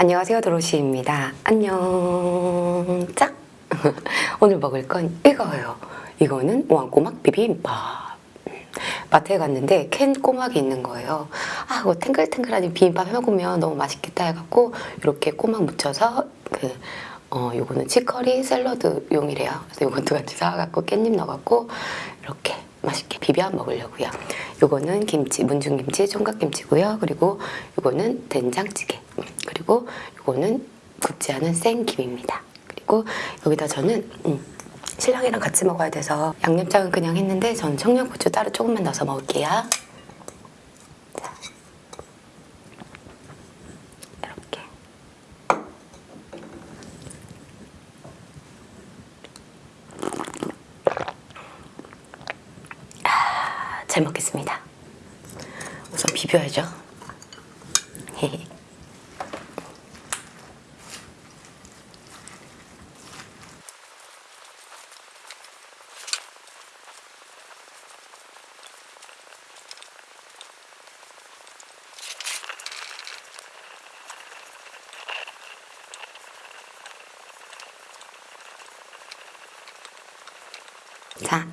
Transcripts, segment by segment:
안녕하세요 도로시입니다. 안녕. 짝. 오늘 먹을 건 이거예요. 이거는 왕꼬막 비빔밥. 마트에 갔는데 캔 꼬막이 있는 거예요. 아 이거 탱글탱글한 비빔밥 해먹으면 너무 맛있겠다 해갖고 이렇게 꼬막 묻혀서 그 어, 요거는 치커리 샐러드용이래요. 그래서 요것도 같이 사갖고 깻잎 넣어갖고 이렇게 맛있게 비벼 먹으려고요. 요거는 김치, 문중김치, 총각김치고요. 그리고 요거는 된장찌개. 음, 그리고 요거는 굽지 않은 생김입니다 그리고 여기다 저는 음, 신랑이랑 같이 먹어야 돼서 양념장은 그냥 했는데 전 청양고추 따로 조금만 넣어서 먹을게요 자. 이렇게 아, 잘 먹겠습니다. 우선 비벼야죠. 자,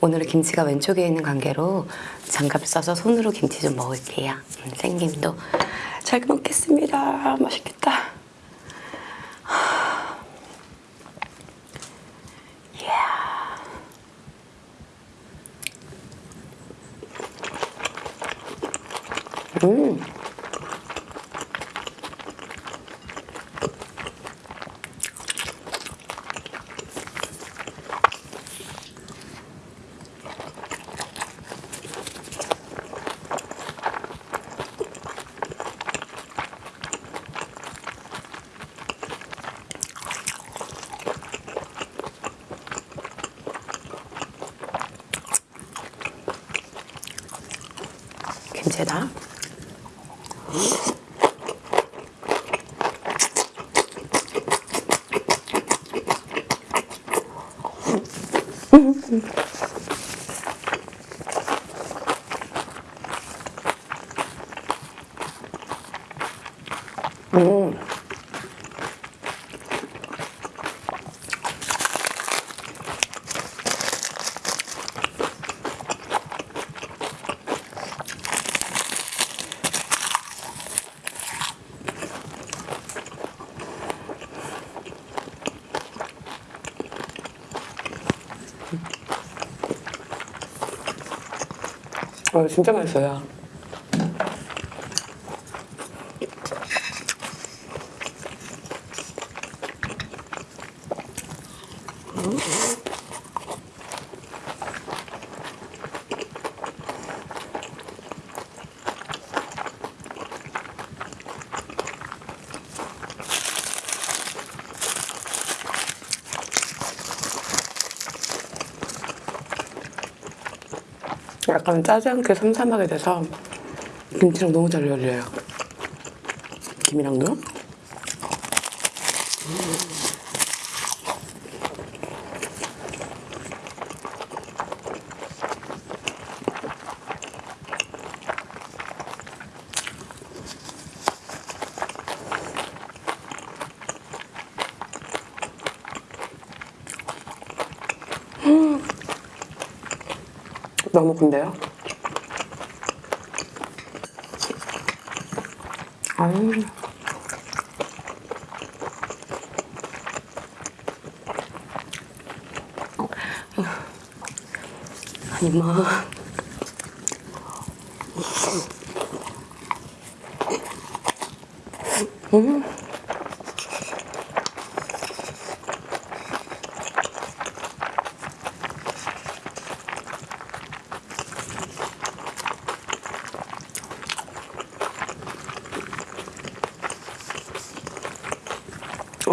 오늘은 김치가 왼쪽에 있는 관계로 장갑 써서 손으로 김치 좀 먹을게요. 음, 생김도 잘 먹겠습니다. 맛있겠다. 이야. 음. 김치에다 음. 어, 진짜 맛있어요. 약간 짜지 않게 삼삼하게 돼서 김치랑 너무 잘 어울려요. 김이랑도. 너무 근데요? 아유. 아니 뭐 음.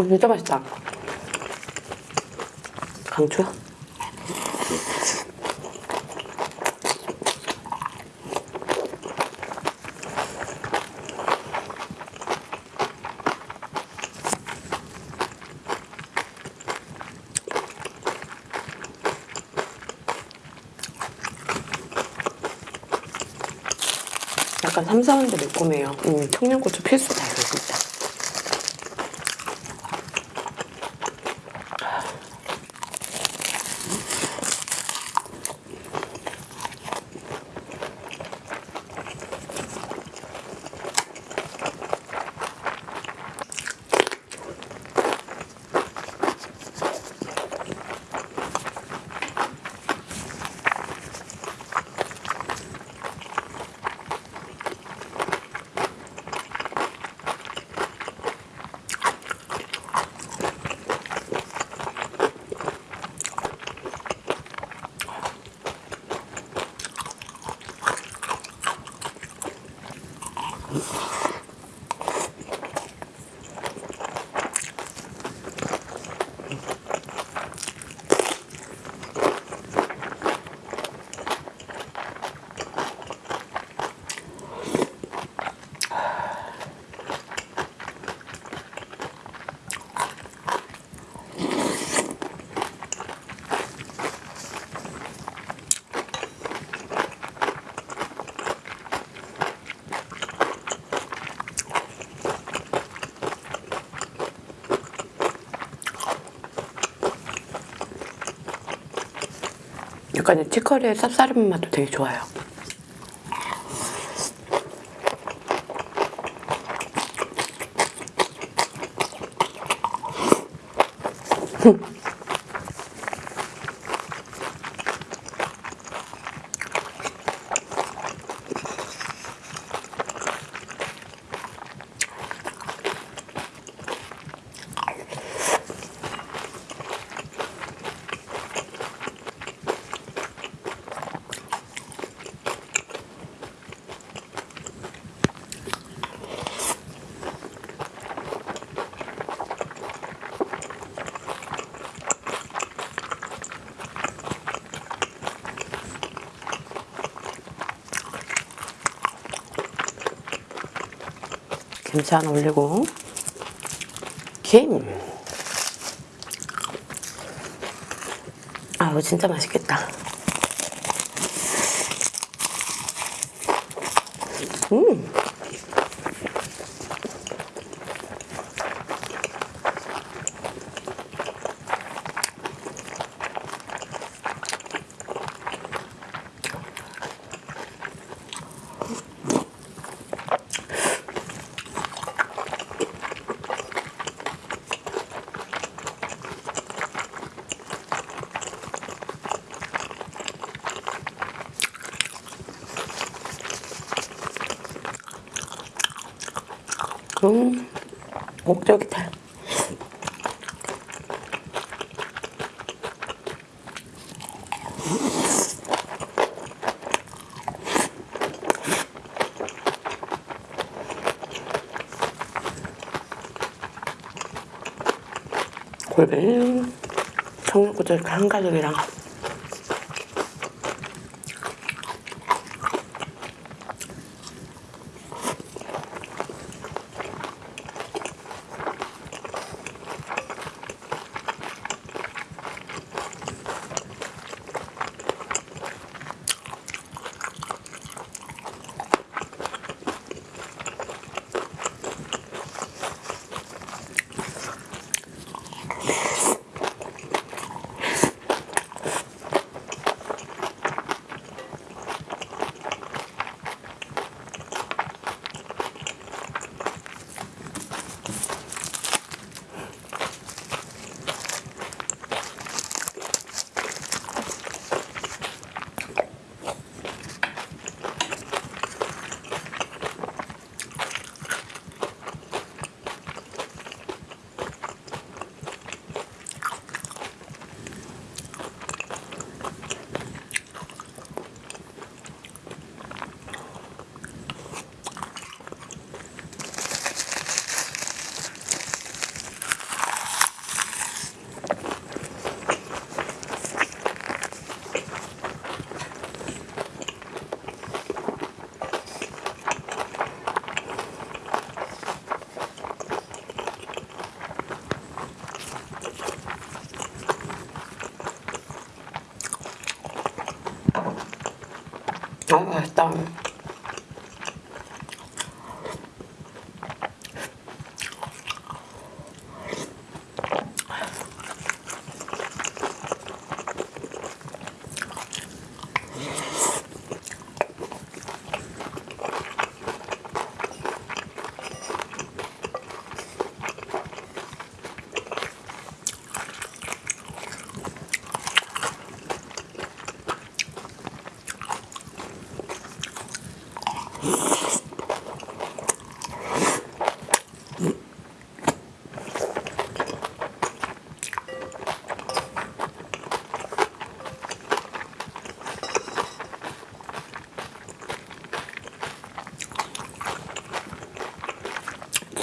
진짜 맛있다. 강추? 약간 삼삼한데 매콤해요. 음, 청양고추 필수다, 약간 이 치커리의 쌉싸름 맛도 되게 좋아요. 김치 하나 올리고 김. 아 이거 진짜 맛있겠다. 음. 음, 목적이다. 골뱅이, 청양고추 한 가득이랑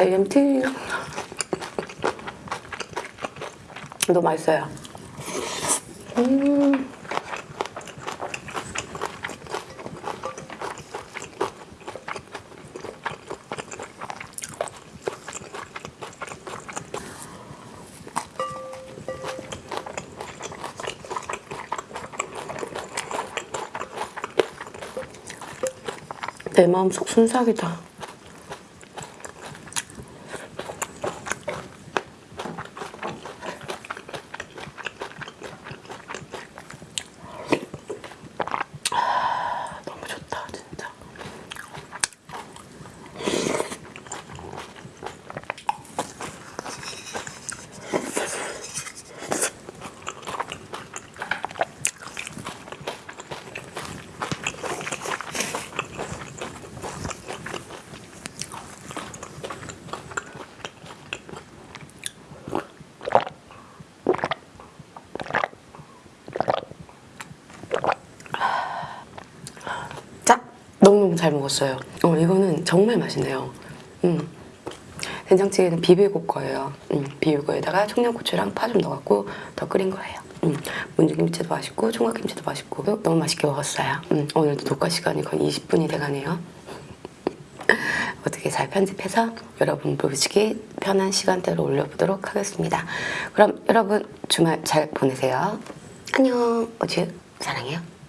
젤리티 너무 맛있어요. 음. 내 마음속 순삭이다. 먹었어요. 어, 이거는 정말 맛있네요. 음. 된장찌개는 비비고 거예요. 음, 비비고에다가 청양고추랑 파 좀 넣어갖고 더 끓인 거예요. 음, 문중김치도 맛있고 총각김치도 맛있고 너무 맛있게 먹었어요. 음, 오늘도 녹화 시간이 거의 20분이 돼가네요. 어떻게 잘 편집해서 여러분 보시기 편한 시간대로 올려보도록 하겠습니다. 그럼 여러분 주말 잘 보내세요. 안녕. 어제 사랑해요.